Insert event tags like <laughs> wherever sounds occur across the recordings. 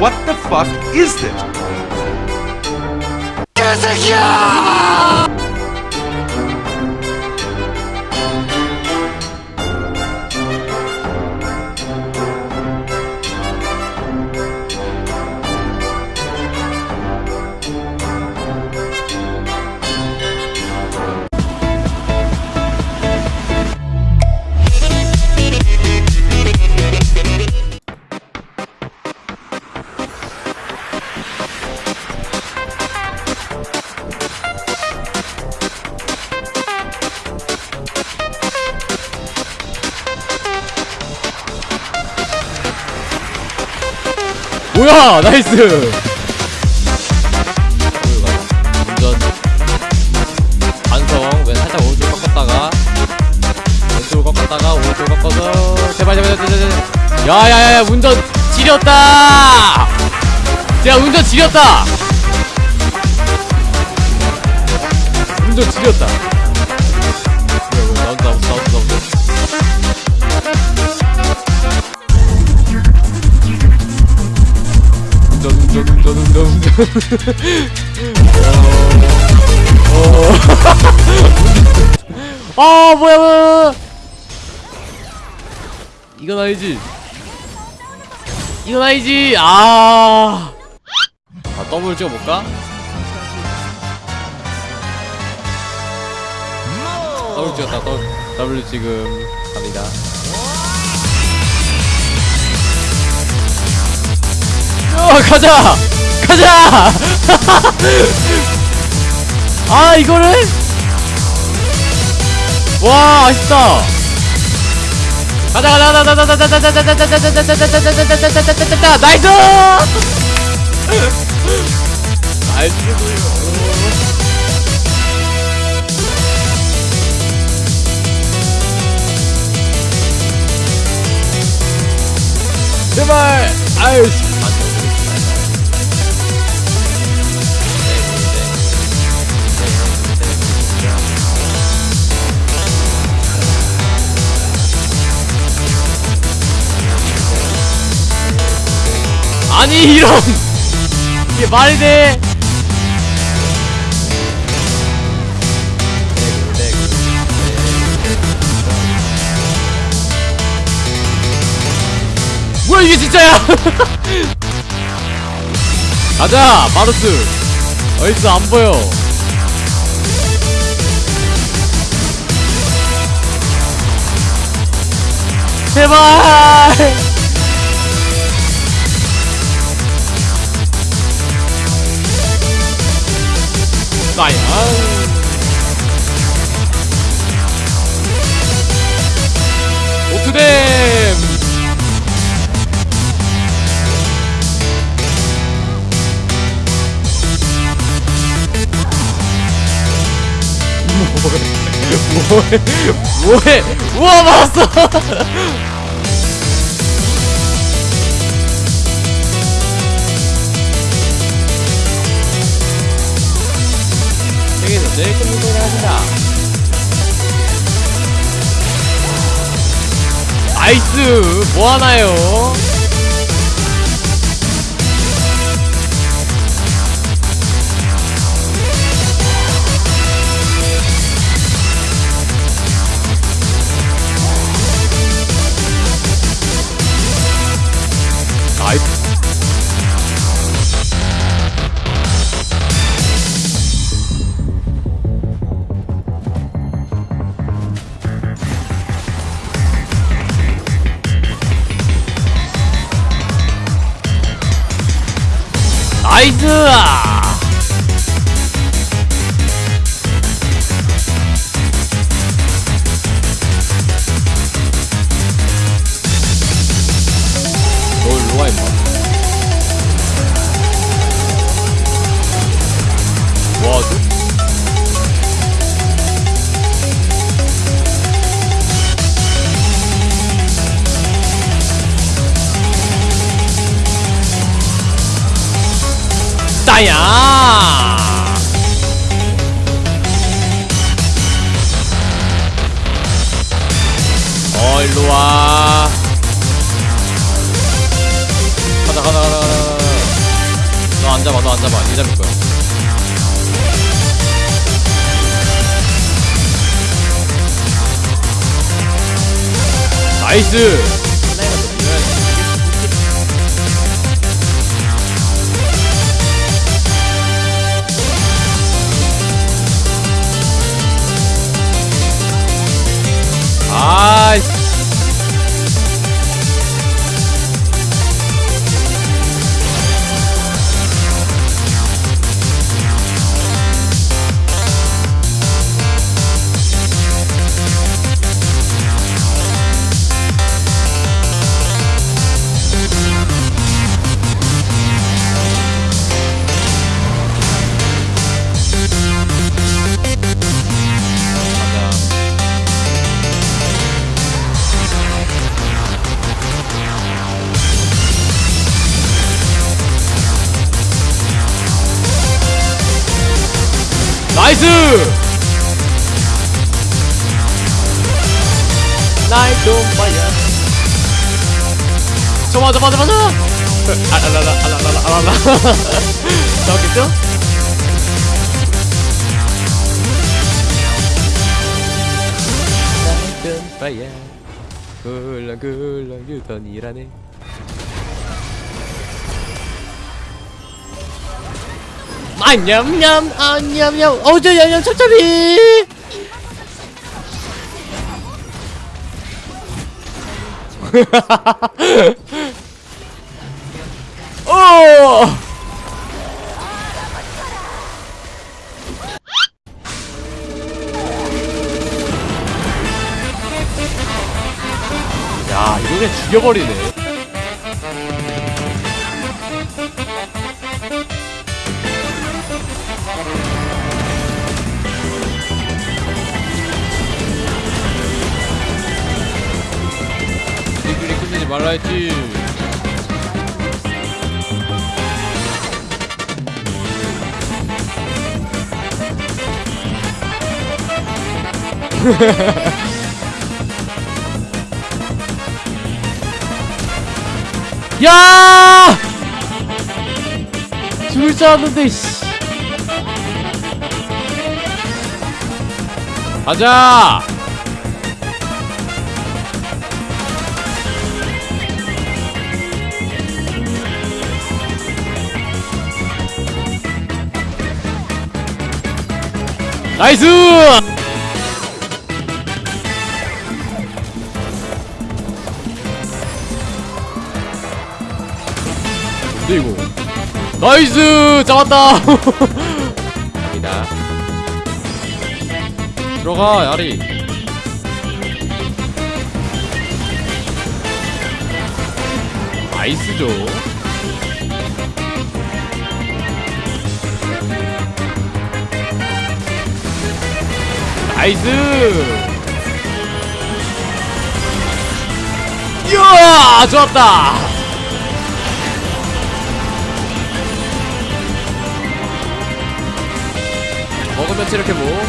What the fuck is this? 뭐야 nice. 운전 반성 왼 살짝 오른쪽 꺾었다가 왼쪽을 꺾었다가 오른쪽 꺾어서 제발 제발 제발 제발 야야야야 운전 지렸다! 야 운전 지렸다! 운전 지렸다. 나온다 나온다 <laughs> <laughs> 아 뭐야 뭐야. 이건 아니지. 이건 아니지. 아, 아 더블 찍어볼까? 더블 찍었다 더블, 더블 지금 갑니다. 어 가자 가자 아 이거를 와 아쉽다 가자 가자 가자 가자 가자 가자 가자 가자 가자 가자 가자 가자 가자 nice nice 제발 아유 아니 이런. 이게 말이 돼? 뭐야 이게 진짜야? <laughs> 가자 마루스. 어딨어 안 보여. 제발 뭐해? 뭐해? 우와 맞았어 세계에서 제일 큰 무대를 하신다. 나이스 뭐하나요 life. 나이스! 따야. 어 일로와. 가자 가자 가자 가자 너안 잡아 니 잡을 거야 나이스 파이어 저 맞아 맞아 맞아 아랄랄라 아랄랄라 아랄라 나왔겠죠? 나이트 온 파이어 굴렁굴렁 유턴이라네 안냠냠 안냠냠 어저 양념 찹찹이 오! <laughs> 야 이거 그냥 죽여버리네 말라 했지 <laughs> 야! 죽을 줄 알았는데 씨. 가자! 나이스! 이거 나이스! 잡았다! 갑니다 들어가 야리 나이스죠 나이스! 이야! 좋았다! 먹으면 체력해 뭐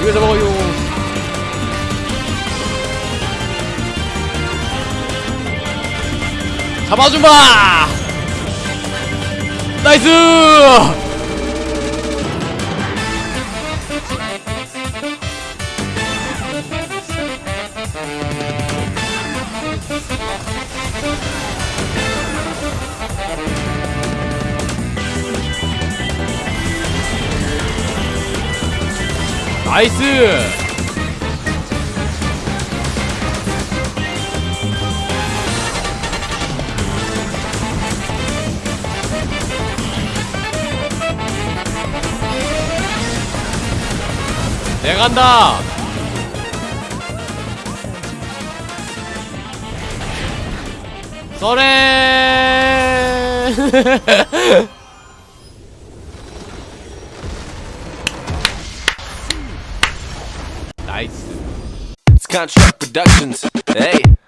이거 잡아요 잡아주마 나이스 나이스. 내가 간다. 쏘래 <laughs> 나이스 It's Contract Productions. Hey.